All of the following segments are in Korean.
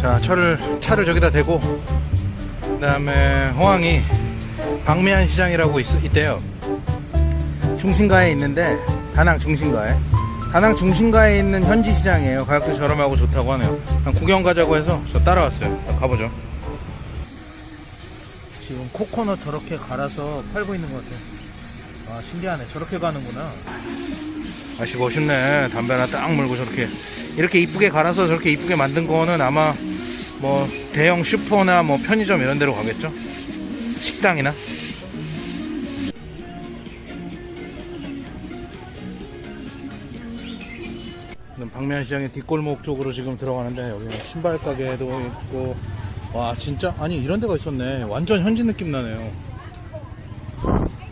자 차를 차를 저기다 대고 그 다음에 호황이 방미안 시장이라고 있, 있대요. 중심가에 있는데 다낭 중심가에. 다낭 중심가에 있는 현지 시장이에요. 가격도 저렴하고 좋다고 하네요. 구경 가자고 해서 저 따라왔어요. 자, 가보죠. 지금 코코넛 저렇게 갈아서 팔고 있는 것 같아요. 아 신기하네. 저렇게 가는구나. 아씨 멋있네. 담배 하나 딱 물고 저렇게. 이렇게 이쁘게 갈아서 저렇게 이쁘게 만든 거는 아마 뭐 대형 슈퍼나 뭐 편의점 이런 데로 가겠죠? 식당이나? 방면시장의 뒷골목 쪽으로 지금 들어가는데 여기는 신발 가게도 있고. 와 진짜? 아니 이런 데가 있었네. 완전 현지 느낌 나네요.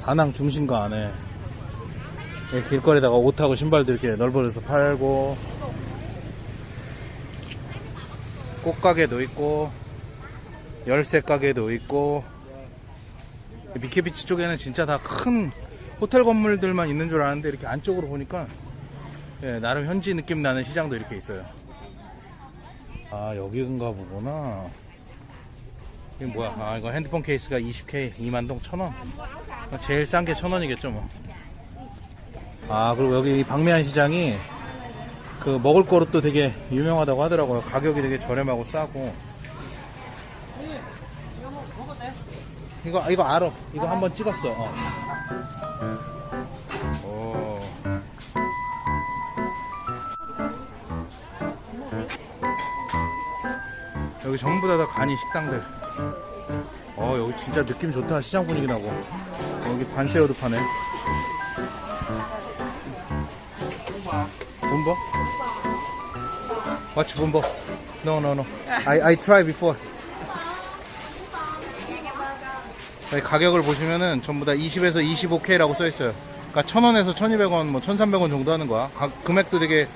다낭 중심가 안에. 이 길거리다가 옷하고 신발도 이렇게 널브러져서 팔고 꽃가게도 있고 열쇠 가게도 있고 미케비치 쪽에는 진짜 다 큰 호텔 건물들만 있는 줄 알았는데 이렇게 안쪽으로 보니까 예, 나름 현지 느낌 나는 시장도 이렇게 있어요. 아 여기인가 보구나. 이게 뭐야? 아 이거 핸드폰 케이스가 20K 2만동 1000원. 제일 싼 게 1000원이겠죠 뭐. 아 그리고 여기 방매한 시장이 그 먹을 거로 되게 유명하다고 하더라고요. 가격이 되게 저렴하고 싸고. 이거 이거 알아. 이거 한 번 찍었어. 어. 오. 여기 전부 다, 다 간이 식당들. 어 여기 진짜 느낌 좋다. 시장 분위기 나고. 여기 관세어도 파네. 본버? Watch 본버? No no no. I, I try before. 가격을 보시면은 전부 다 20에서 25K라고 써있어요. 그러니까 1000원에서 1200원 뭐 1300원 정도 하는 거야. 가, 금액도 되게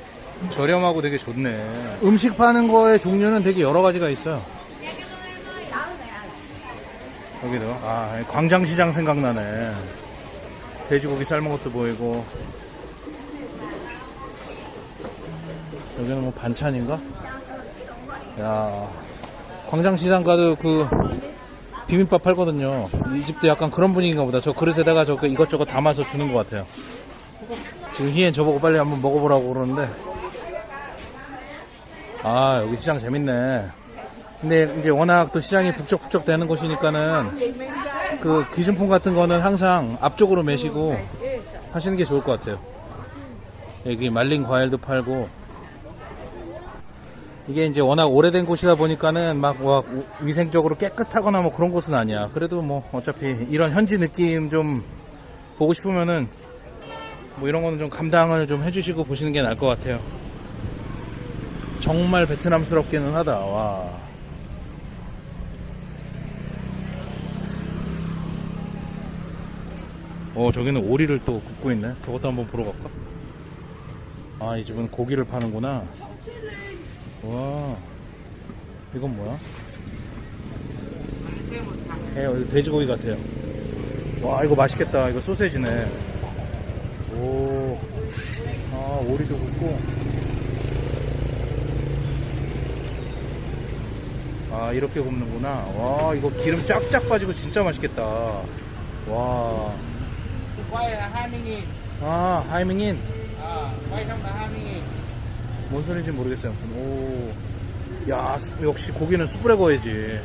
저렴하고 되게 좋네. 음식 파는 거의 종류는 되게 여러 가지가 있어요. 여기도. 아 광장시장 생각나네. 돼지고기 삶은 것도 보이고 여기는 뭐 반찬인가? 야 광장시장 가도 그 비빔밥 팔거든요. 이 집도 약간 그런 분위기인가 보다. 저 그릇에다가 저 이것저것 담아서 주는 것 같아요. 지금 희엔 저보고 빨리 한번 먹어보라고 그러는데. 아 여기 시장 재밌네. 근데 이제 워낙 또 시장이 북적북적 되는 곳이니까는 그 기준품 같은 거는 항상 앞쪽으로 매시고 하시는 게 좋을 것 같아요. 여기 말린 과일도 팔고 이게 이제 워낙 오래된 곳이다 보니까는 막, 막 위생적으로 깨끗하거나 뭐 그런 곳은 아니야 그래도 뭐 어차피 이런 현지 느낌 좀 보고 싶으면은 뭐 이런 거는 좀 감당을 좀 해주시고 보시는 게 나을 것 같아요 정말 베트남스럽기는 하다 와 어, 저기는 오리를 또 굽고 있네. 그것도 한번 보러 갈까? 아, 이 집은 고기를 파는구나. 와, 이건 뭐야? 예, 이거 돼지고기 같아요. 와, 이거 맛있겠다. 이거 소세지네. 오, 아, 오리도 굽고. 아, 이렇게 굽는구나. 와, 이거 기름 쫙쫙 빠지고 진짜 맛있겠다. 와. 20 000 아, 하이밍인. 20 000 뭔 소리인지 모르겠어요. 오. 야, 스- 역시 고기는 숯불에 구워야지.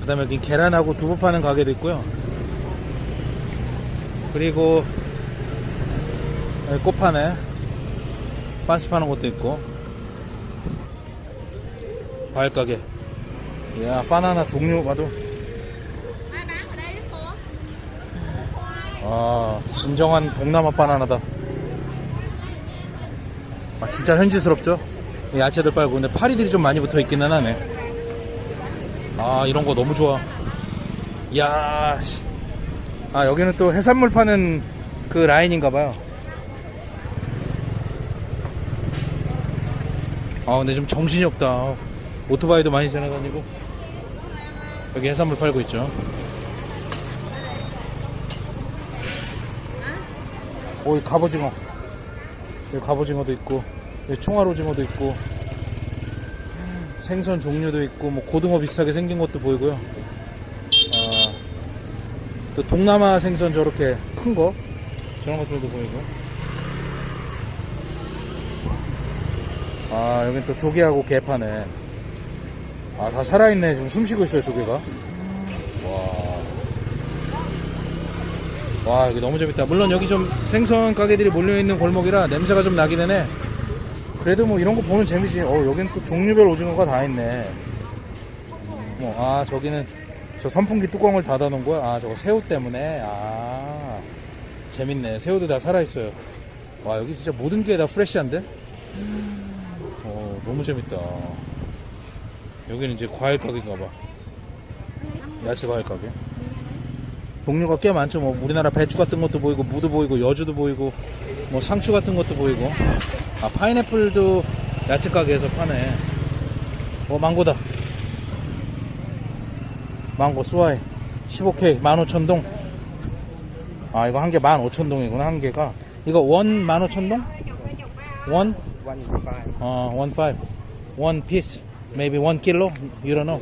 그 다음에 여기 계란하고 두부 파는 가게도 있고요. 그리고, 여기 꽃 파네. 반스 파는 것도 있고. 과일 가게. 야, 바나나 종류 봐도. 아, 진정한 동남아 바나나다. 아, 진짜 현지스럽죠? 이 야채들 빨고. 근데 파리들이 좀 많이 붙어 있기는 하네. 아, 이런 거 너무 좋아. 이야, 씨. 아, 여기는 또 해산물 파는 그 라인인가봐요. 아, 근데 좀 정신이 없다. 오토바이도 많이 지나다니고. 여기 해산물 팔고 있죠. 오, 이 갑오징어. 여기 갑오징어도 있고, 여기 총알 오징어도 있고, 생선 종류도 있고 뭐 고등어 비슷하게 생긴 것도 보이고요. 아, 또 동남아 생선 저렇게 큰 거 저런 것들도 보이고. 아 여긴 또 조개하고 게 파네. 아 다 살아있네 지금 숨쉬고 있어요 조개가. 와 여기 너무 재밌다. 물론 여기 좀 생선 가게들이 몰려있는 골목이라 냄새가 좀 나기는 해. 그래도 뭐 이런 거 보면 재미지. 어, 여긴 또 종류별 오징어가 다 있네. 뭐, 아, 저기는 저 선풍기 뚜껑을 닫아 놓은 거야? 아, 저거 새우 때문에? 아, 재밌네. 새우도 다 살아있어요. 와, 여기 진짜 모든 게 다 프레시한데? 어, 너무 재밌다. 여기는 이제 과일 가게인가 봐. 야채 과일 가게. 종류가 꽤 많죠. 뭐, 우리나라 배추 같은 것도 보이고, 무도 보이고, 여주도 보이고, 뭐, 상추 같은 것도 보이고. 아, 파인애플도 야채 가게에서 파네. 어, 망고다. 망고 스와이 15K 15,000동. 아, 이거 한 개 15,000동이구나, 한 개가. 이거 원 15,000동? 원? 어, 원 five. One piece. Maybe one kilo? You don't know.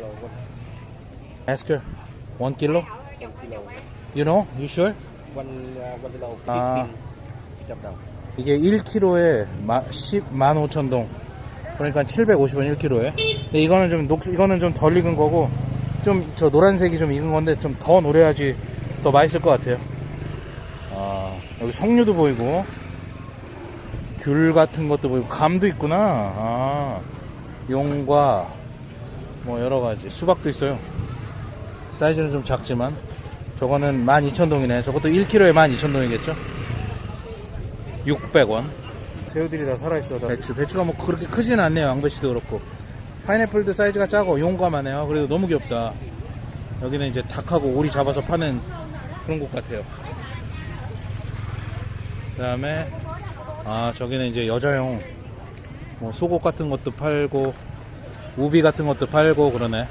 Ask her. One kilo? You know? You sure? one uh, one kilo Ah. trăm đồng 이게 1kg에 10, 15,000동. 그러니까 750원 1kg에. 근데 이거는 좀 녹, 이거는 좀 덜 익은 거고, 좀 저 노란색이 좀 익은 건데 좀 더 노래야지 더 맛있을 것 같아요. 아, 여기 석류도 보이고, 귤 같은 것도 보이고, 감도 있구나. 아, 용과 뭐 여러 가지. 수박도 있어요. 사이즈는 좀 작지만, 저거는 12,000동이네. 저것도 1kg에 12,000동이겠죠? 600원. 새우들이 다 살아있어. 다 배추. 배추가 뭐 그렇게 크진 않네요. 양배추도 그렇고. 파인애플도 사이즈가 작고 용감하네요. 그래도 너무 귀엽다. 여기는 이제 닭하고 오리 잡아서 파는 그런 곳 같아요. 그 다음에, 아, 저기는 이제 여자용 뭐 속옷 같은 것도 팔고, 우비 같은 것도 팔고, 그러네.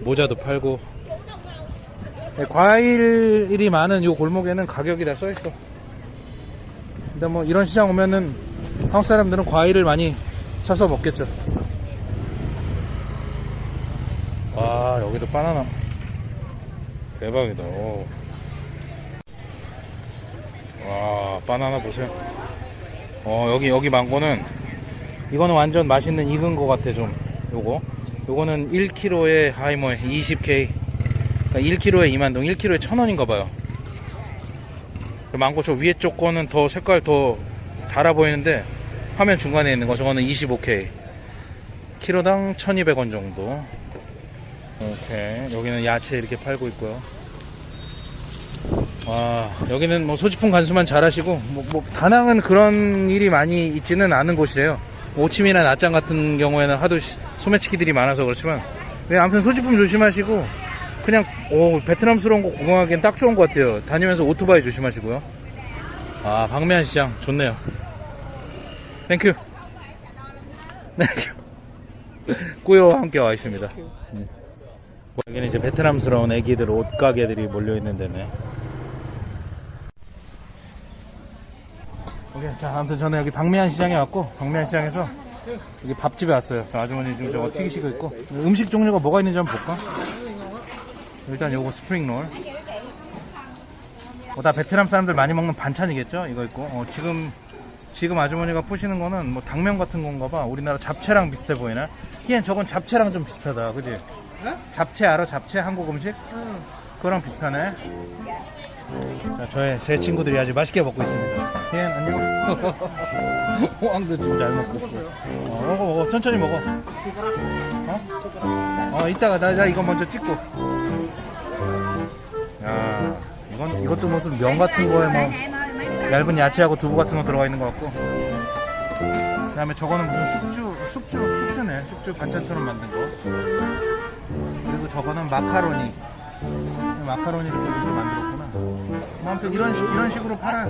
모자도 팔고. 네, 과일이 많은 요 골목에는 가격이 다 써있어. 근데 뭐 이런 시장 오면은 한국 사람들은 과일을 많이 사서 먹겠죠. 와 여기도 바나나 대박이다. 오. 와 바나나 보세요. 어 여기 여기 망고는 이거는 완전 맛있는 익은 거 같아 좀. 요거 요거는 1kg에 하이 뭐 20k. 그러니까 1kg에 2만 동, 1kg에 1,000원인가 봐요. 그 망고 저 위에 쪽 거는 더 색깔 더 달아 보이는데 화면 중간에 있는 거 저거는 25K 키로당 1200원 정도. 오케이. 여기는 야채 이렇게 팔고 있고요. 와 여기는 뭐 소지품 간수만 잘 하시고 뭐, 뭐 다낭은 그런 일이 많이 있지는 않은 곳이래요. 오침이나 낮장 같은 경우에는 하도 시- 소매치기들이 많아서 그렇지만. 네, 아무튼 소지품 조심하시고 그냥 오 베트남스러운 거 구경하기엔 딱 좋은 것 같아요. 다니면서 오토바이 조심하시고요. 아 방매한 시장 좋네요. Thank you. Thank you. 꾸요와 함께 와 있습니다. 음. 여기는 이제 베트남스러운 애기들 옷 가게들이 몰려 있는 데네. 오케이 자 아무튼 저는 여기 박미안 시장에 왔고 박미안 시장에서 여기 밥집에 왔어요. 저 아주머니 지금 저거 튀기시고 있고 음식 종류가 뭐가 있는지 한번 볼까? 일단 요거 spring roll. 뭐다 베트남 사람들 많이 먹는 반찬이겠죠? 이거 있고. 어, 지금 지금 아주머니가 푸시는 거는 뭐 당면 같은 건가 봐. 우리나라 잡채랑 비슷해 보이나? 희엔 저건 잡채랑 좀 비슷하다. 그지? 잡채 알아? 잡채 한국 음식? 그거랑 비슷하네. 자, 저의 새 친구들이 아주 맛있게 먹고 있습니다. 희엔 안녕. 호황도 지금 잘 먹고 있고. 어, 먹어 먹어. 천천히 먹어. 어? 어, 이따가 나, 나 이거 먼저 찍고. 야, 이건 이것도 무슨 면 같은 거에 뭐 얇은 야채하고 두부 같은 거 들어가 있는 것 같고. 그다음에 저거는 무슨 숙주, 숙주, 숙주네. 숙주 반찬처럼 만든 거. 그리고 저거는 마카로니. 마카로니를 또 이렇게 만들었구나. 뭐 아무튼 이런 식, 이런 식으로 팔아요.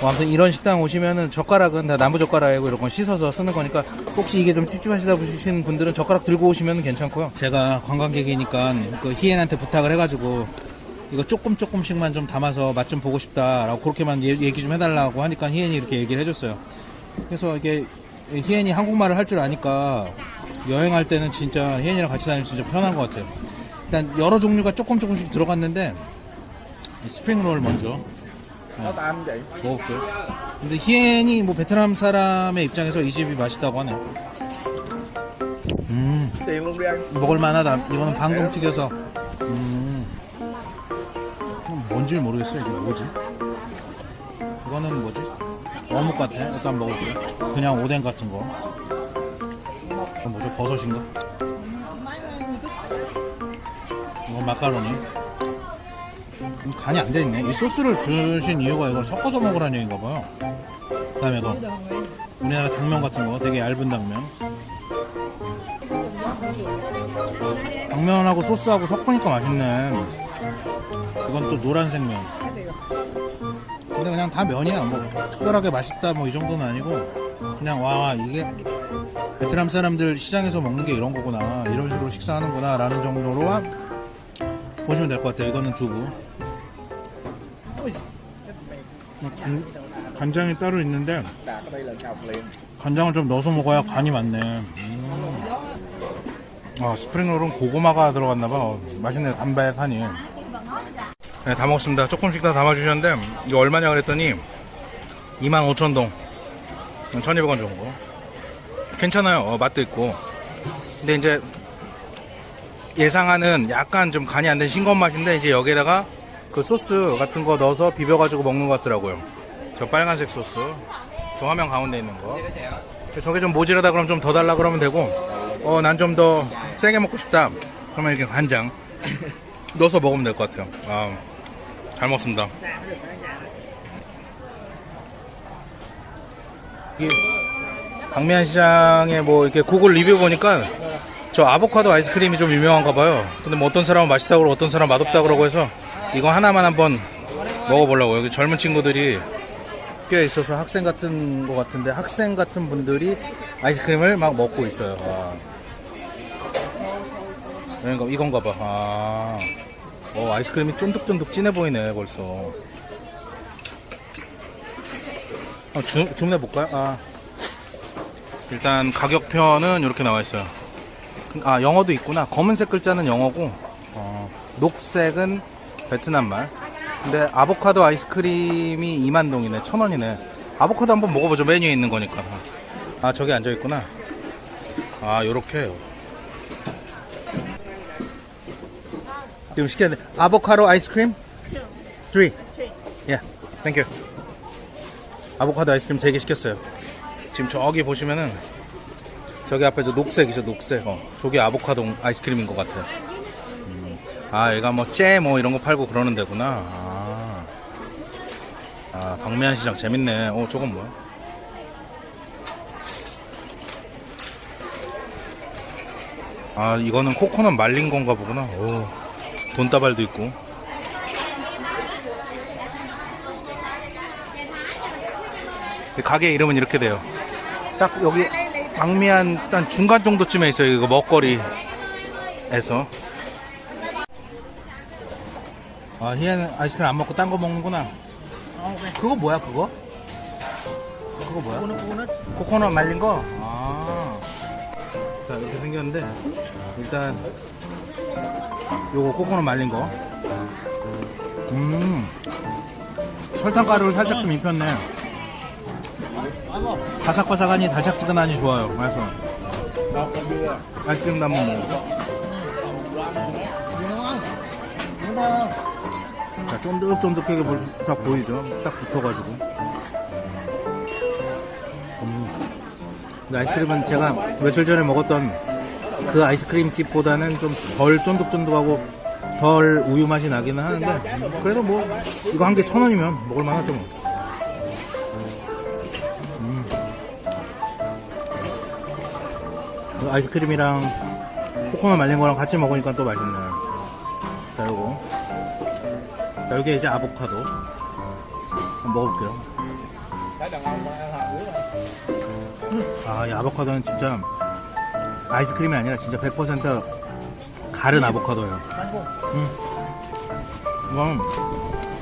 뭐 아무튼 이런 식당 오시면은 젓가락은 다 나무 젓가락이고 이런 건 씻어서 쓰는 거니까 혹시 이게 좀 찝찝하시다 보시는 분들은 젓가락 들고 오시면 괜찮고요. 제가 관광객이니까 그 희엔한테 부탁을 해가지고 이거 조금 조금씩만 좀 담아서 맛 좀 보고 싶다라고 그렇게만 얘- 얘기 좀 해달라고 하니까 희엔이 이렇게 얘기를 해줬어요. 그래서 이게 희엔이 한국말을 할 줄 아니까 여행할 때는 진짜 희엔이랑 같이 다니면 진짜 편한 것 같아요. 일단 여러 종류가 조금 조금씩 들어갔는데 이 스프링롤 먼저 Tam vậy. 먹을게요. 근데 희엔이 뭐 베트남 사람의 입장에서 이 집이 맛있다고 하네요. 음, anh. 먹을만하다. 이거는 방금 튀겨서. 음, 뭔지 모르겠어요. 이게 뭐지? 이거는 뭐지? 어묵 같아. 일단 먹을게요. 그냥 오뎅 같은 거. 이건 뭐죠? 버섯인가? 이건 마카로니. 음, 간이 안 돼 있네. 이 소스를 주신 이유가 이걸 섞어서 먹으라는 얘기인가 봐요. 그 다음에 이거. 우리나라 당면 같은 거. 되게 얇은 당면. 당면하고 소스하고 섞으니까 맛있네. 이건 또 노란색 면. 근데 그냥 다 면이야. 뭐 특별하게 맛있다 뭐 이 정도는 아니고 그냥 와 이게 베트남 사람들 시장에서 먹는 게 이런 거구나. 이런 식으로 식사하는구나 라는 정도로만 보시면 될 것 같아요. 이거는 두부. 간, 간장이 따로 있는데. 간장을 좀 넣어서 먹어야 간이 맞네. 음. 아, 스프링롤은 고구마가 들어갔나봐. 어, 맛있네요. 담백하니. 네, 다 먹었습니다. 조금씩 다 담아주셨는데, 이거 얼마냐 그랬더니, 25,000동. 1,200원 정도. 괜찮아요. 어, 맛도 있고. 근데 이제, 예상하는 약간 좀 간이 안 된 싱거운 맛인데, 이제 여기에다가 그 소스 같은 거 넣어서 비벼가지고 먹는 것 같더라고요. 저 빨간색 소스. 저 화면 가운데 있는 거. 저게 좀 모자라다 그러면 좀 더 달라 그러면 되고 어 난 좀 더 세게 먹고 싶다 그러면 이렇게 간장 넣어서 먹으면 될 것 같아요 아, 잘 먹습니다 이 강미안 시장에 뭐 이렇게 구글 리뷰 보니까 저 아보카도 아이스크림이 좀 유명한가 봐요 근데 뭐 어떤 사람은 맛있다고 그러고 어떤 사람은 맛없다고 그러고 해서 이거 하나만 한번 먹어보려고 여기 젊은 친구들이 꽤 있어서 학생 같은 거 같은데 학생 같은 분들이 아이스크림을 막 먹고 있어요. 아. 이거 이건가 봐. 아. 어, 아이스크림이 쫀득쫀득 진해 보이네 벌써. 어, 주, 주문해 볼까요? 아. 일단 가격표는 이렇게 나와 있어요. 아 영어도 있구나. 검은색 글자는 영어고 어, 녹색은 베트남말. 근데 아보카도 아이스크림이 2만 동이네. 천 원이네. 아보카도 한번 먹어보죠. 메뉴에 있는 거니까. 아 저기 앉아 있구나. 아 요렇게요. 지금 시켰네. 아보카도 아이스크림? 3. 예. Thank you. 아보카도 아이스크림 3개 시켰어요. 지금 저기 보시면은 저기 앞에 저 녹색이죠 녹색 어 저게 아보카도 아이스크림인 것 같아 음. 아 얘가 뭐째뭐 이런 거 팔고 그러는 데구나. 아, 아 박미안 시장 재밌네. 어 저건 뭐야? 아 이거는 코코넛 말린 건가 보구나. 오 돈다발도 있고. 가게 이름은 이렇게 돼요. 딱 여기 방미한 한 중간 정도쯤에 있어요. 이거 먹거리에서. 아, 희애는 아이스크림 안 먹고 딴 거 먹는구나. 그거 뭐야, 그거? 그거 뭐야? 코코넛 말린 거? 아. 자, 이렇게 생겼는데, 일단, 요거 코코넛 말린 거. 음. 설탕가루를 살짝 좀 입혔네. 바삭바삭하니 달짝지근하니 좋아요. 맛있어. 아이스크림도 한번 먹어. 자, 쫀득쫀득하게 딱 보이죠? 딱 붙어가지고. 음. 아이스크림은 제가 며칠 전에 먹었던 그 아이스크림 집보다는 좀 덜 쫀득쫀득하고 덜 우유 맛이 나기는 하는데 그래도 뭐 이거 한 개 천 원이면 먹을 만하죠 뭐. 아이스크림이랑 코코넛 말린 거랑 같이 먹으니까 또 맛있네. 여기 이제 아보카도. 한번 먹어볼게요. 아, 이 아보카도는 진짜 아이스크림이 아니라 진짜 100% 가른 아보카도예요. 음. 이건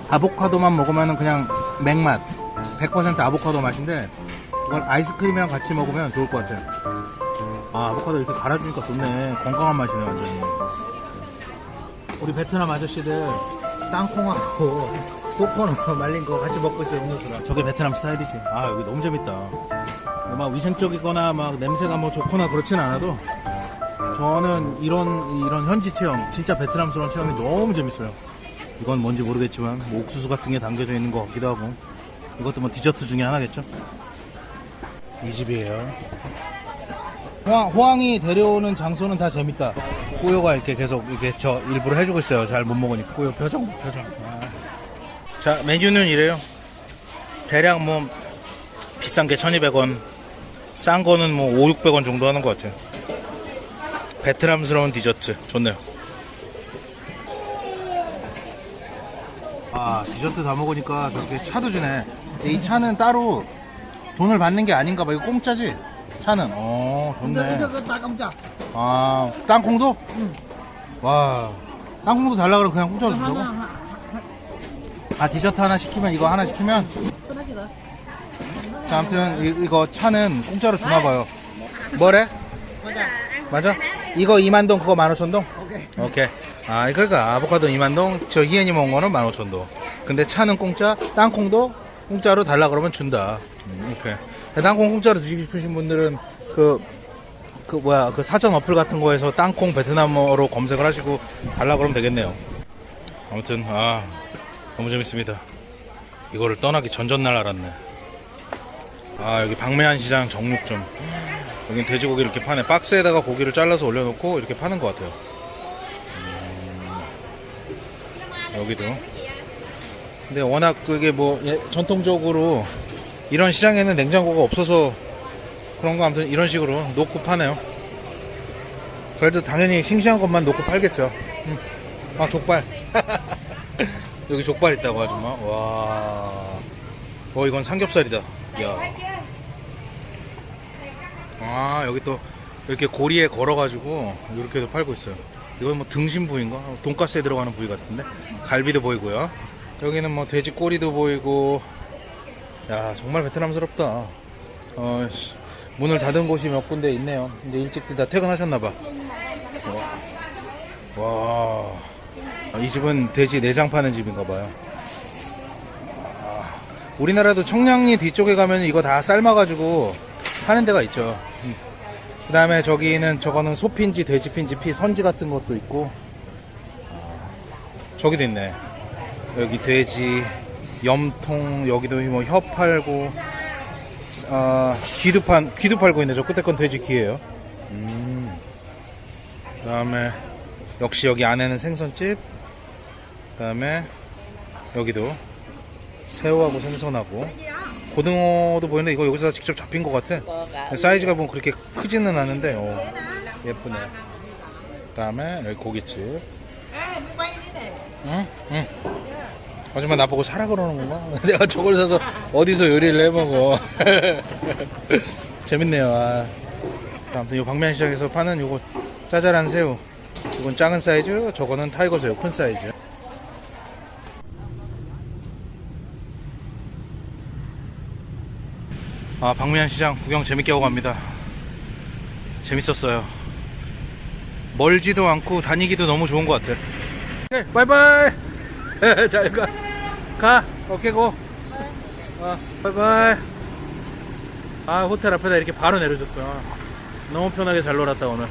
아보카도만 먹으면 그냥 맥맛. 100% 아보카도 맛인데 이건 아이스크림이랑 같이 먹으면 좋을 것 같아요. 아, 아보카도 이렇게 갈아주니까 좋네. 건강한 맛이네, 완전히. 우리 베트남 아저씨들 땅콩하고 코코넛 말린 거 같이 먹고 있어요, 음료수랑. 저게 베트남 스타일이지. 아, 여기 너무 재밌다. 막 위생적이거나 막 냄새가 뭐 좋거나 그렇진 않아도 저는 이런, 이런 현지 체험, 진짜 베트남스러운 체험이 너무 재밌어요. 이건 뭔지 모르겠지만, 뭐 옥수수 같은 게 담겨져 있는 것 같기도 하고. 이것도 뭐 디저트 중에 하나겠죠? 이 집이에요. 호황, 호황이 데려오는 장소는 다 재밌다. 꾸요가 이렇게 계속 이렇게 저 일부러 해주고 있어요. 잘 못 먹으니까. 꾸요 표정, 표정. 아. 자, 메뉴는 이래요. 대략 뭐, 비싼 게 1200원, 싼 거는 뭐 5, 600원 정도 하는 것 같아요. 베트남스러운 디저트. 좋네요. 아, 디저트 다 먹으니까 저렇게 차도 주네. 이 차는 따로 돈을 받는 게 아닌가 봐. 이거 공짜지? 차는. 어, 좋네. 아, 땅콩도? 와, 땅콩도 달라 그러면 그냥 공짜로 주자고? 아, 디저트 하나 시키면 이거 하나 시키면? 자, 아무튼 이, 이거 차는 공짜로 주나 봐요. 뭐래? 맞아. 이거 2만 동, 그거 15,000동? 오케이. 오케이. 아, 그러니까 아보카도 2만 동, 저 희연이 먹은 거는 15,000동. 근데 차는 공짜, 땅콩도 공짜로 달라 그러면 준다. 음, 오케이. 땅콩 공짜로 드시고 싶으신 분들은 그, 그 뭐야, 그 사전 어플 같은 거에서 땅콩 베트남어로 검색을 하시고 달라 그러면 되겠네요. 아무튼, 아, 너무 재밌습니다. 이거를 떠나기 전전날 알았네. 아, 여기 박매한 시장 정육점. 여긴 돼지고기 이렇게 파네. 박스에다가 고기를 잘라서 올려놓고 이렇게 파는 것 같아요. 음, 여기도. 근데 워낙 그게 뭐 예, 전통적으로 이런 시장에는 냉장고가 없어서 그런 거 아무튼 이런 식으로 놓고 파네요. 그래도 당연히 싱싱한 것만 놓고 팔겠죠. 음. 아 족발. 여기 족발 있다고 아줌마. 와. 어 이건 삼겹살이다. 야. 아 여기 또 이렇게 고리에 걸어가지고 이렇게도 팔고 있어요. 이건 뭐 등심 부위인가? 돈가스에 들어가는 부위 같은데 갈비도 보이고요. 여기는 뭐 돼지 꼬리도 보이고. 야 정말 베트남스럽다. 어, 씨, 문을 닫은 곳이 몇 군데 있네요. 이제 일찍들 다 퇴근하셨나봐. 와. 아, 이 집은 돼지 내장 파는 집인가봐요. 아, 우리나라도 청량리 뒤쪽에 가면 이거 다 삶아가지고 파는 데가 있죠. 그 다음에 저기는 저거는 소핀지, 돼지핀지, 피, 선지 같은 것도 있고. 아, 저기도 있네. 여기 돼지, 염통, 여기도 뭐 혀 팔고, 아, 귀도 판, 귀도 팔고 있네. 저 끝에 건 돼지 귀예요. 음. 그 다음에, 역시 여기 안에는 생선집. 그 다음에, 여기도 새우하고 생선하고, 고등어도 보이는데 이거 여기서 직접 잡힌 것 같아. 사이즈가 보면 그렇게 크지는 않은데, 어, 예쁘네. 그 다음에 여기 고깃집. 응? 응. 아줌마 나보고 사라 그러는 건가? 내가 저걸 사서 어디서 요리를 해 먹어. 재밌네요. 아. 아무튼 이 방면시장에서 파는 요거 짜잘한 새우. 이건 작은 사이즈, 저거는 tiger 새우 큰 사이즈. 아, 박미안 시장 구경 재밌게 하고 갑니다. 재밌었어요. 멀지도 않고 다니기도 너무 좋은 것 같아요. 네, 바이바이! 잘 가. 가. 오케이, go. 어, 바이바이. 아, 호텔 앞에다 이렇게 바로 내려줬어. 너무 편하게 잘 놀았다, 오늘.